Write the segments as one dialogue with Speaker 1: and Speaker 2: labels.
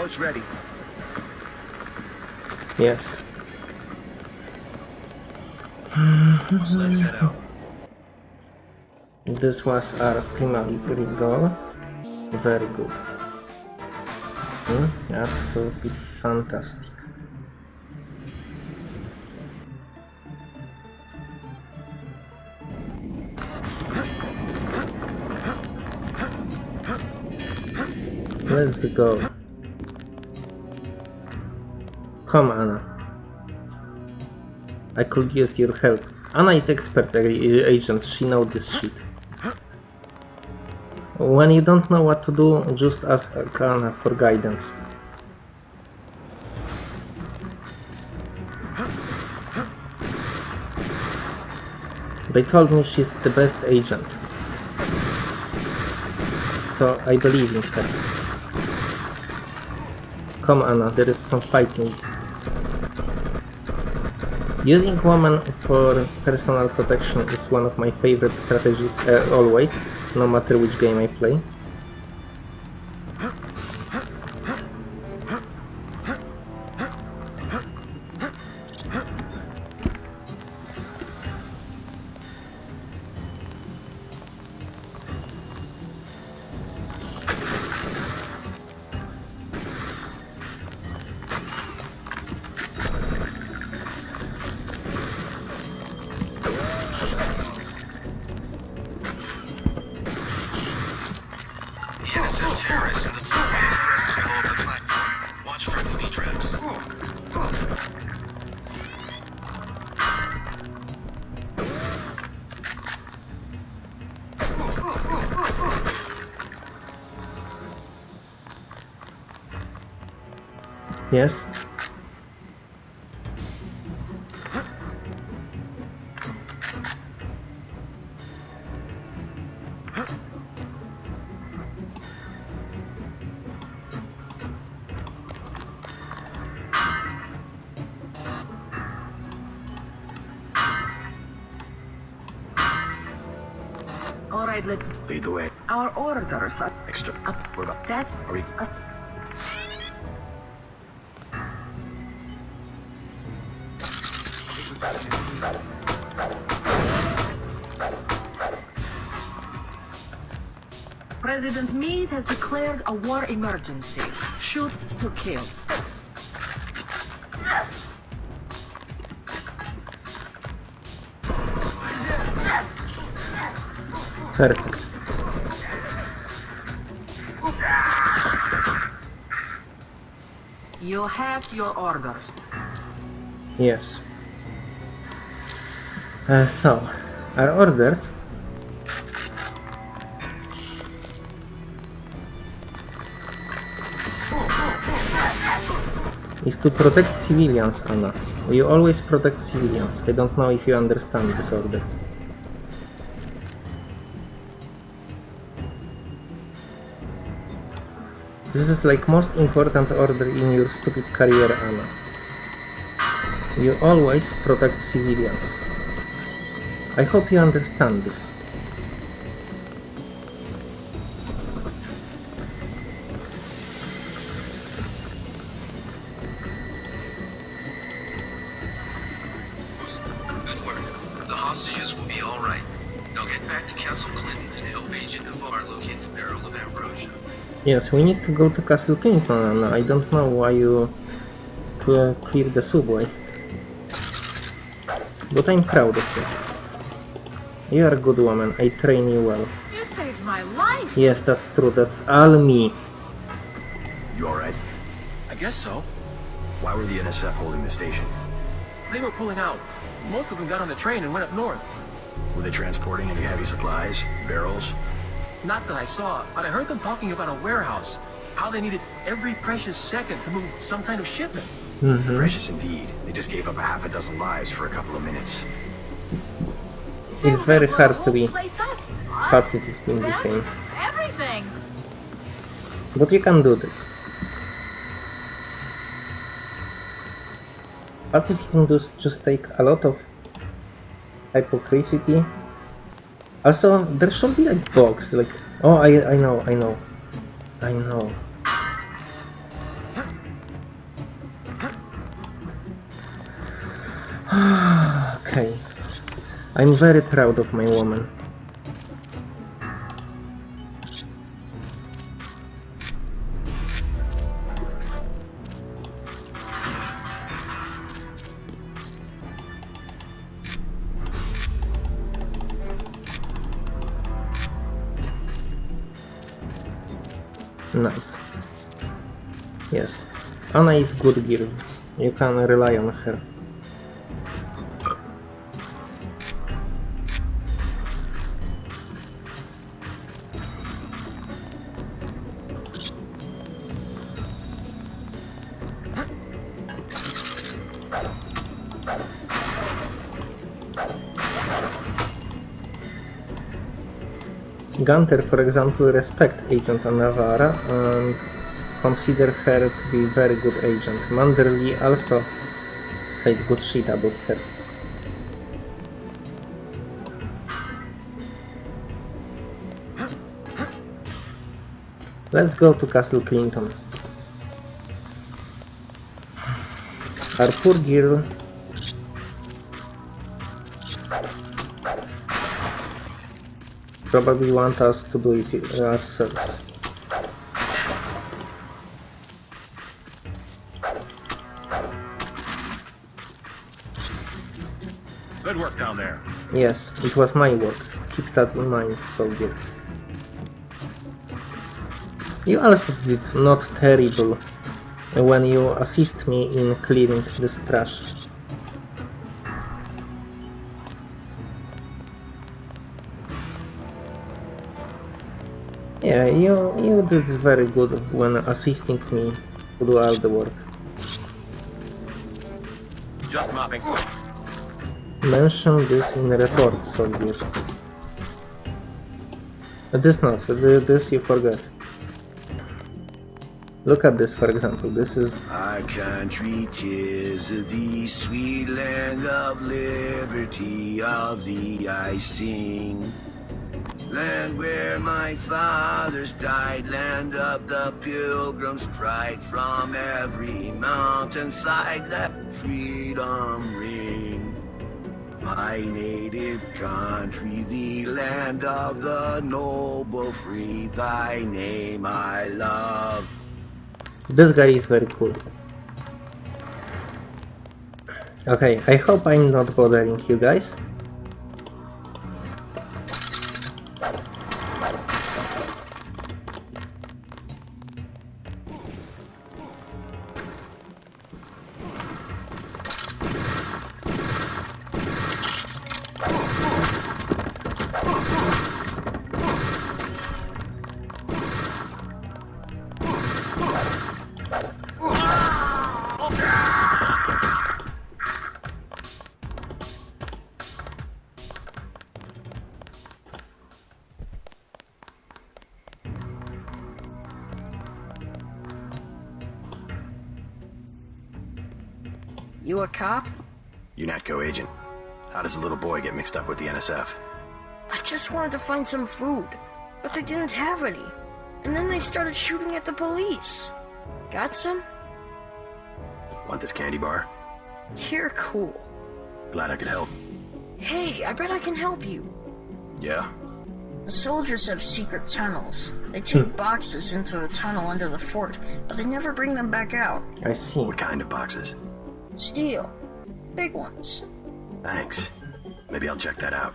Speaker 1: Boat's ready.
Speaker 2: Yes.
Speaker 3: Let's head out.
Speaker 2: This was our primary goal. Very good. Hmm? Absolutely fantastic. Let's go. Come, Anna. I could use your help. Anna is expert agent, she knows this shit. When you don't know what to do, just ask Anna for guidance. They told me she's the best agent. So I believe in her. Come Anna, there is some fighting. Using woman for personal protection is one of my favorite strategies uh, always, no matter which game I play. Yes?
Speaker 4: All right, let's.
Speaker 3: Lead the way.
Speaker 4: Our orders are
Speaker 3: Extra.
Speaker 4: up.
Speaker 3: What about?
Speaker 4: That's
Speaker 3: Are we?
Speaker 4: us. President Meade has declared a war emergency. Shoot to kill.
Speaker 2: Perfect.
Speaker 4: You have your orders.
Speaker 2: Yes. Uh, so, our orders to protect civilians, Anna. You always protect civilians. I don't know if you understand this order. This is like most important order in your stupid career, Anna. You always protect civilians. I hope you understand this.
Speaker 5: Back to Castle Clinton and help Agent Navarre locate the barrel of ambrosia.
Speaker 2: Yes, we need to go to Castle Clinton, Anna. I don't know why you cl- cleared the subway. But I'm proud of you. You are a good woman. I train you well.
Speaker 4: You saved my life.
Speaker 2: Yes, that's true. That's all me.
Speaker 3: You alright?
Speaker 6: I guess so.
Speaker 3: Why were the NSF holding the station?
Speaker 6: They were pulling out. Most of them got on the train and went up north.
Speaker 3: Were they transporting any heavy supplies? Barrels?
Speaker 6: Not that I saw, but I heard them talking about a warehouse. How they needed every precious second to move some kind of shipment. Mm-hmm.
Speaker 3: Precious indeed. They just gave up a half a dozen lives for a couple of minutes.
Speaker 2: It's very hard to be
Speaker 4: Place
Speaker 2: pacifist in this
Speaker 4: them,
Speaker 2: game.
Speaker 4: Everything.
Speaker 2: But you can do this. Pacifism does just take a lot of hypocrisy. Also, there should be like box, like oh, I I know, I know, I know. okay, I'm very proud of my woman. Nice. Yes. Anna is good girl. You can rely on her. Gunther, for example, respect Agent Anna Navarre and consider her to be very good agent. Manderley also said good shit about her. Let's go to Castle Clinton. Our poor girl probably want us to do it ourselves.
Speaker 6: Good work down there.
Speaker 2: Yes, it was my work. Keep that in mind, soldier. You also did not terrible when you assist me in clearing this trash. Yeah, you, you did very good when assisting me to do all the work.
Speaker 6: Just mopping.
Speaker 2: Mention this in the report, soldier. This not, this you forgot. Look at this, for example. This is
Speaker 1: Our country, tis the sweet land of liberty, of thee I sing. Land where my fathers died, land of the pilgrim's pride, from every mountainside let freedom ring. My native country, the land of the noble free, thy name I love.
Speaker 2: This guy is very cool. Okay, I hope I'm not bothering you guys.
Speaker 7: You a cop?
Speaker 3: UNATCO agent. How does a little boy get mixed up with the NSF?
Speaker 7: I just wanted to find some food, but they didn't have any. And then they started shooting at the police. Got some?
Speaker 3: Want this candy bar?
Speaker 7: You're cool.
Speaker 3: Glad I could help.
Speaker 7: Hey, I bet I can help you.
Speaker 3: Yeah?
Speaker 7: The soldiers have secret tunnels. They take hmm. boxes into the tunnel under the fort, but they never bring them back out.
Speaker 2: I see.
Speaker 3: What kind of boxes?
Speaker 7: Steel. Big ones.
Speaker 3: Thanks. Maybe I'll check that out.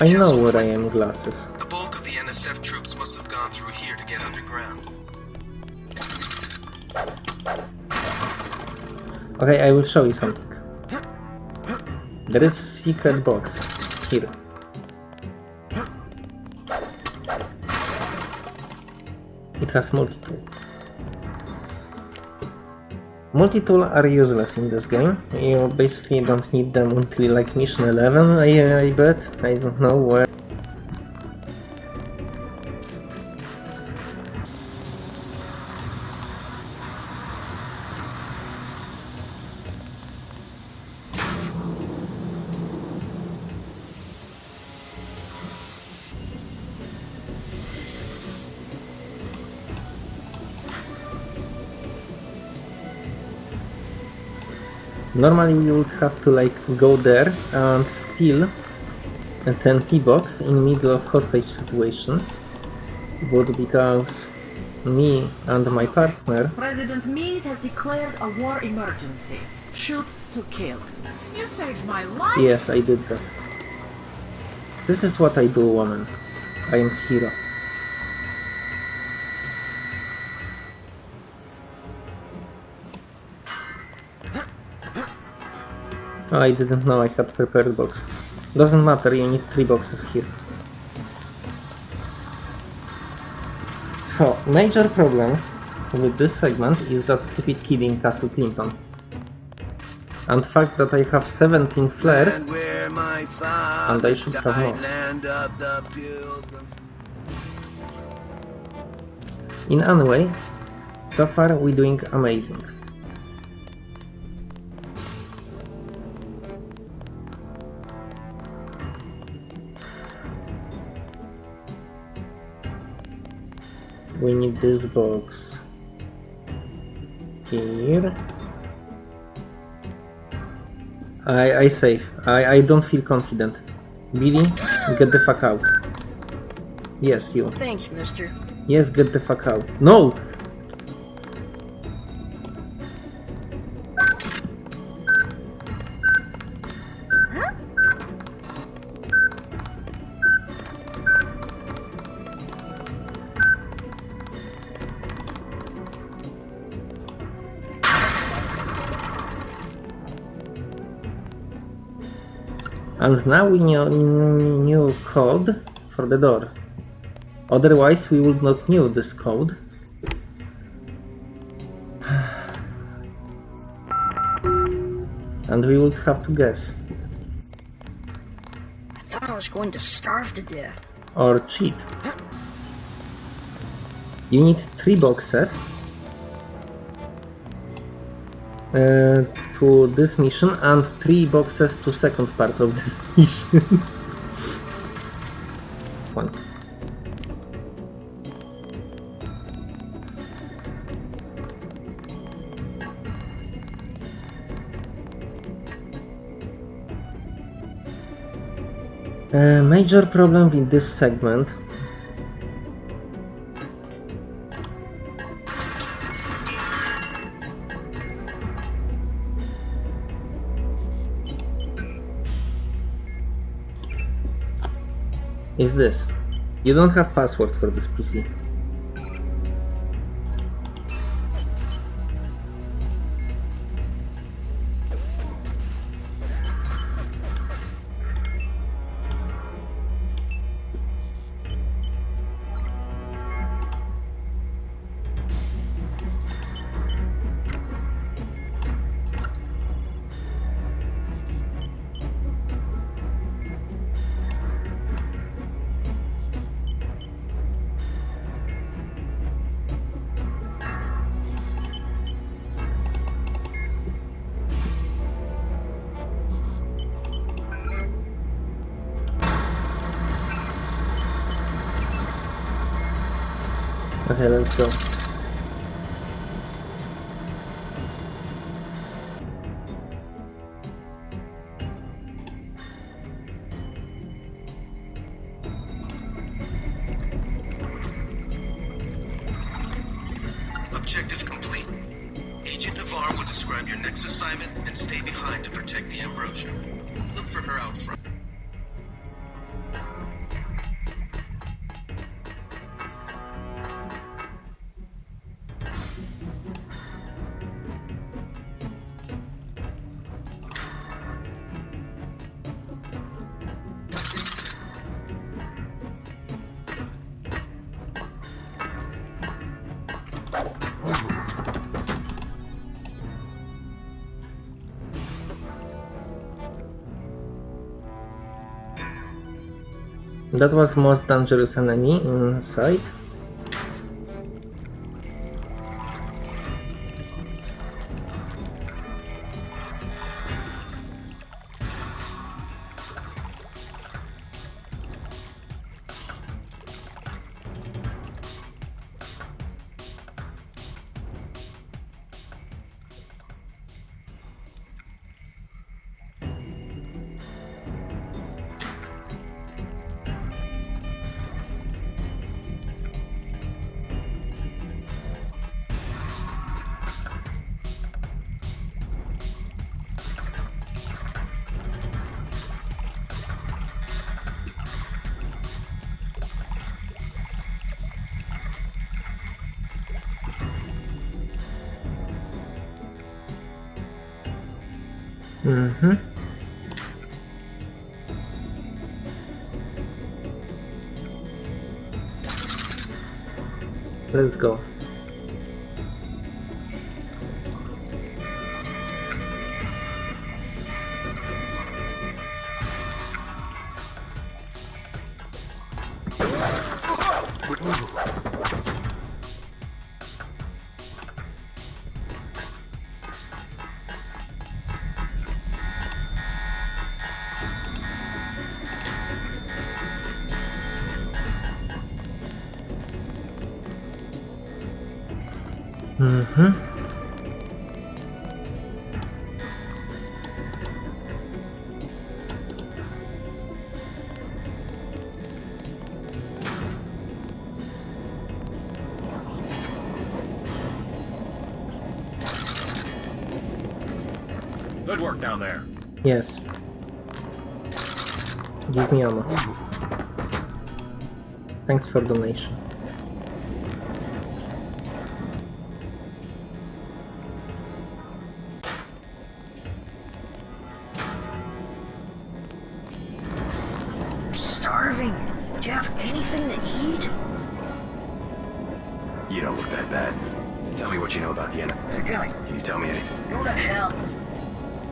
Speaker 2: I know what I am glasses.
Speaker 5: The bulk of the NSF troops must have gone through here to get underground.
Speaker 2: Okay, I will show you something. There is secret box here. It has multiple. Multi-tool are useless in this game. You basically don't need them until like mission 11, I, I bet. I don't know where. Normally you would have to like go there and steal a 10 key box in the middle of hostage situation. But because me and my partner
Speaker 4: President Meade has declared a war emergency. Shoot to kill. You saved my life.
Speaker 2: Yes, I did that. This is what I do, woman. I am hero. I didn't know I had prepared box. Doesn't matter, you need three boxes here. So, major problem with this segment is that stupid kid in Castle Clinton. And fact that I have 17 flares
Speaker 1: where
Speaker 2: And I should have more. In any way, so far we're doing amazing. We need this box here. I I save. I I don't feel confident. Billy, get the fuck out. Yes, you.
Speaker 7: Thanks, mister.
Speaker 2: Yes, get the fuck out. No! And now we know new code for the door. Otherwise we would not know this code. And we would have to guess.
Speaker 7: I thought I was going to starve to death.
Speaker 2: Or cheat. You need three boxes to this mission and three boxes to second part of this mission. One. Uh, major problem with this segment is this. You don't have password for this PC. Okay, let's go. That was most dangerous enemy inside. Mm-hmm. Let's go.
Speaker 6: Down there.
Speaker 2: Yes. Give me ammo. Thanks for donation.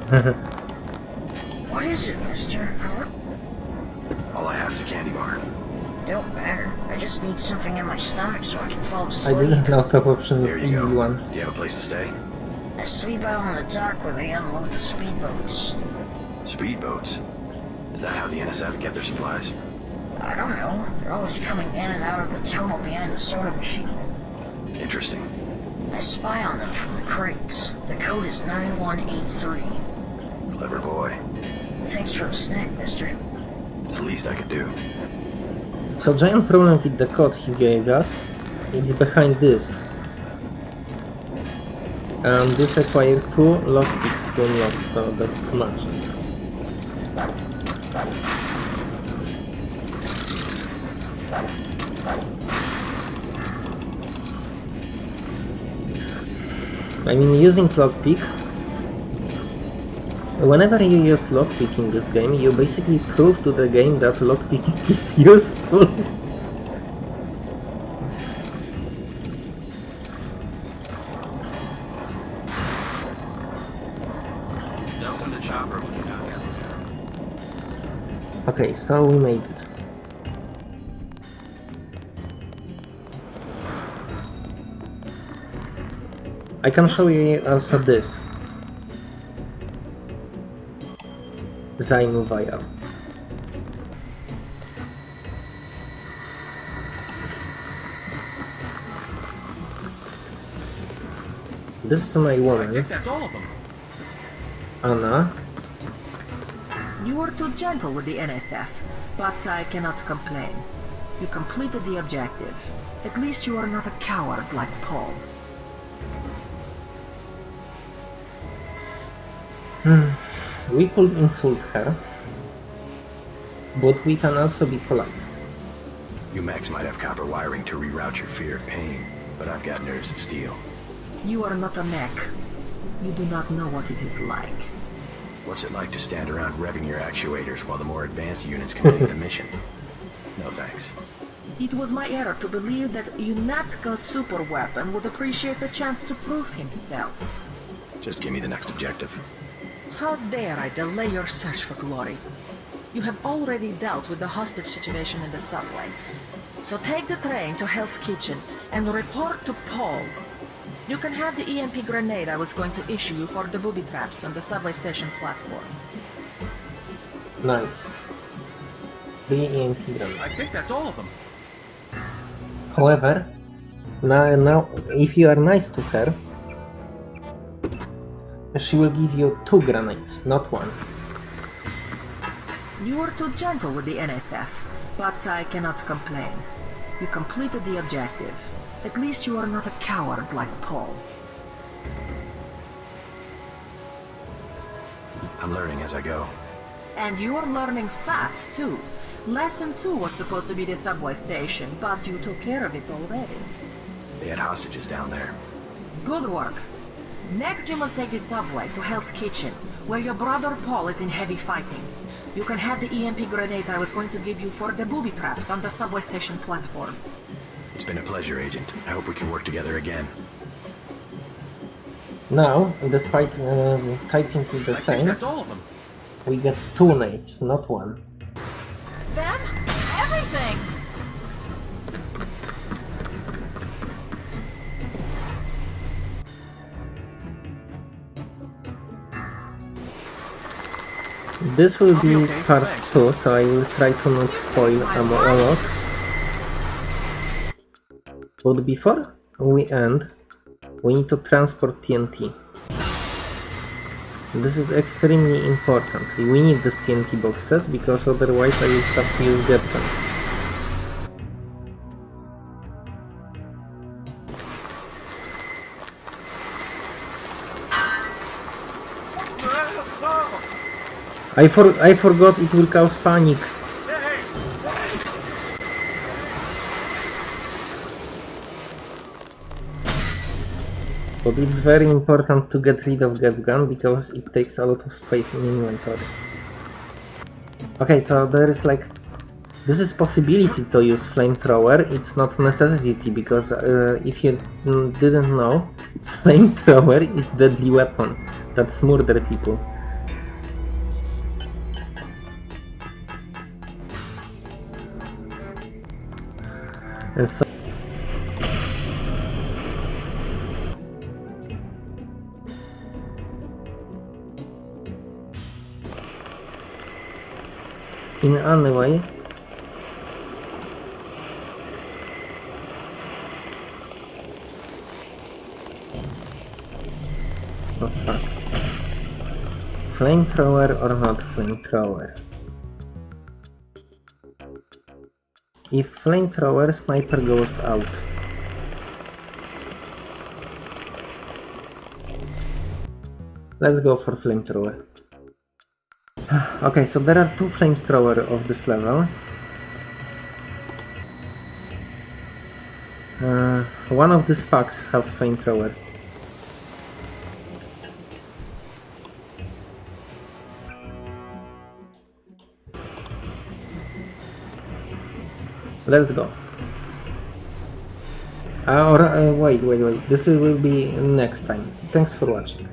Speaker 3: What
Speaker 7: is it, mister?
Speaker 3: All I have is a candy bar.
Speaker 7: Don't matter. I just need something in my stomach so I can fall
Speaker 2: I
Speaker 7: asleep.
Speaker 2: didn't know top option is
Speaker 3: Here you
Speaker 2: easy
Speaker 3: go.
Speaker 2: one.
Speaker 3: Do you have a place to stay?
Speaker 7: I sleep out on the dock where they unload the speedboats.
Speaker 3: Speedboats. Is that how the NSF get their supplies?
Speaker 7: I don't know. They're always coming in and out of the tunnel behind the soda machine.
Speaker 3: Interesting.
Speaker 7: I spy on them from the crates. The code is 9183.
Speaker 3: Clever boy.
Speaker 7: Thanks for the snack, mister.
Speaker 3: It's the least I could do.
Speaker 2: So giant problem with the code he gave us, it's behind this. And this requires two lockpicks to unlock, so that's too much. I mean, using lockpick, whenever you use lockpick in this game, you basically prove to the game that lockpicking is useful.
Speaker 6: Nelson to Chopper when you got here.
Speaker 2: Okay, so we made it. I can show you also this. Zainu Vial. This is my
Speaker 6: I
Speaker 2: woman,
Speaker 6: think that's all of them.
Speaker 2: Anna.
Speaker 4: You were too gentle with the NSF, but I cannot complain. You completed the objective. At least you are not a coward like Paul.
Speaker 2: We could insult her, but we can also be polite.
Speaker 3: You mechs might have copper wiring to reroute your fear of pain, but I've got nerves of steel.
Speaker 4: You are not a mech. You do not know what it is like.
Speaker 3: What's it like to stand around revving your actuators while the more advanced units complete the mission? No thanks.
Speaker 4: It was my error to believe that UNATCO's super weapon would appreciate the chance to prove himself.
Speaker 3: Just give me the next objective.
Speaker 4: How dare I delay your search for glory? You have already dealt with the hostage situation in the subway. So take the train to Hell's Kitchen and report to Paul. You can have the EMP grenade I was going to issue you for the booby traps on the subway station platform.
Speaker 2: Nice. The EMP grenade.
Speaker 6: I think that's all of them.
Speaker 2: However, now, now, if you are nice to her, she will give you two grenades, not one.
Speaker 4: You were too gentle with the NSF, but I cannot complain. You completed the objective. At least you are not a coward like Paul.
Speaker 3: I'm learning as I go.
Speaker 4: And you are learning fast, too. Lesson 2 was supposed to be the subway station, but you took care of it already.
Speaker 3: They had hostages down there.
Speaker 4: Good work. Next you must take the subway to Hell's Kitchen, where your brother Paul is in heavy fighting. You can have the EMP grenade I was going to give you for the booby traps on the subway station platform.
Speaker 3: It's been a pleasure, Agent. I hope we can work together again.
Speaker 2: Now, despite um, typing it the
Speaker 6: I
Speaker 2: same,
Speaker 6: that's all of them.
Speaker 2: we get two nades, not one.
Speaker 4: Them?
Speaker 2: This will
Speaker 6: be okay,
Speaker 2: part
Speaker 6: thanks.
Speaker 2: 2, so I will try to not spoil a, mo- a lot. But before we end, we need to transport TNT. This is extremely important. We need these TNT boxes because otherwise I will have to use GEP gun. I for I forgot it will cause panic. But it's very important to get rid of GEP Gun because it takes a lot of space in inventory. Okay, so there is like this is possibility to use flamethrower. It's not necessity because uh, if you didn't know, flamethrower is deadly weapon that's murder people. So in way. Flamethrower or not flamethrower if flamethrower sniper goes out let's go for flamethrower Okay, so there are two flamethrower of this level. Uh, one of these fucks have flamethrower. Let's go. Uh, or uh, wait, wait, wait. This will be next time. Thanks for watching.